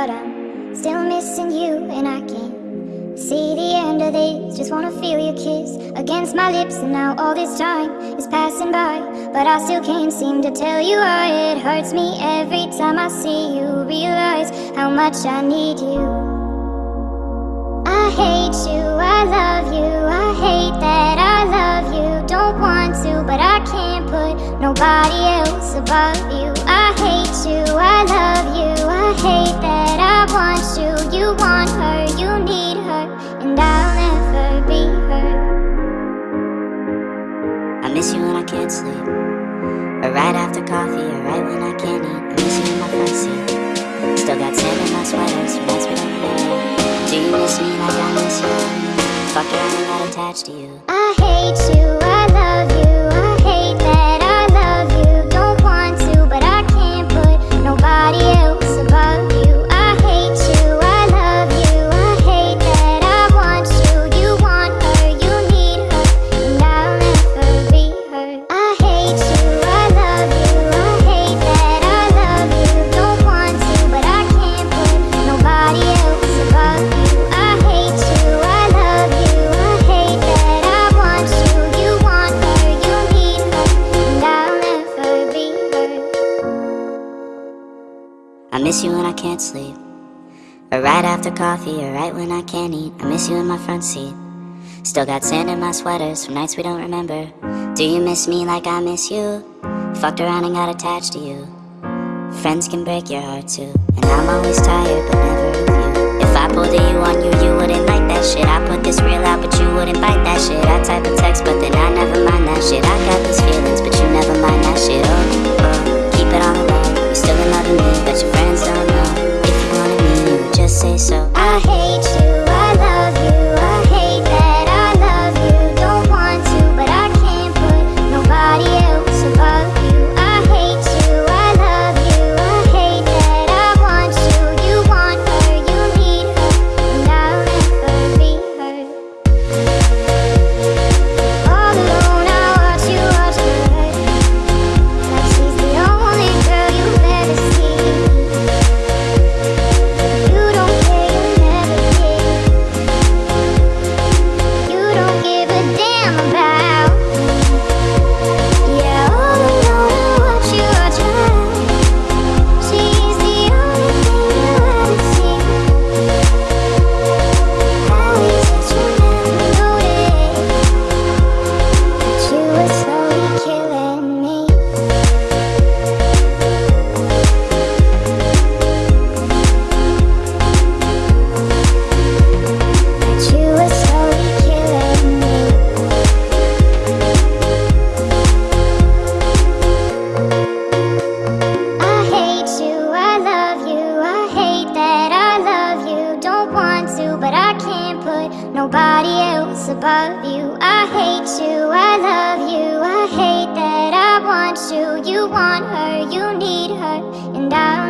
but I'm still missing you and I can't see the end of this. Just wanna feel your kiss against my lips, and now all this time is passing by, but I still can't seem to tell you why it hurts me every time I see you. Realize how much I need you. I hate you, I love you, I hate that I love you. Don't want to, but I can't put nobody else above you. I hate you, I love you, I hate that want you. You want her, you need her, and I'll never be her. I miss you when I can't sleep. Or right after coffee, or right when I can't eat. I miss you in my front seat. Still got sand in my sweater, so we don't remember. Do you miss me like I miss you? Fuck around and got attached to you. I hate you, miss you when I can't sleep. Or right after coffee, or right when I can't eat. I miss you in my front seat. Still got sand in my sweaters from nights we don't remember. Do you miss me like I miss you? Fucked around and got attached to you. Friends can break your heart too. And I'm always tired, but never of you. I hate nobody else above you. I hate you, I love you, I hate that I want you. You want her, you need her, and I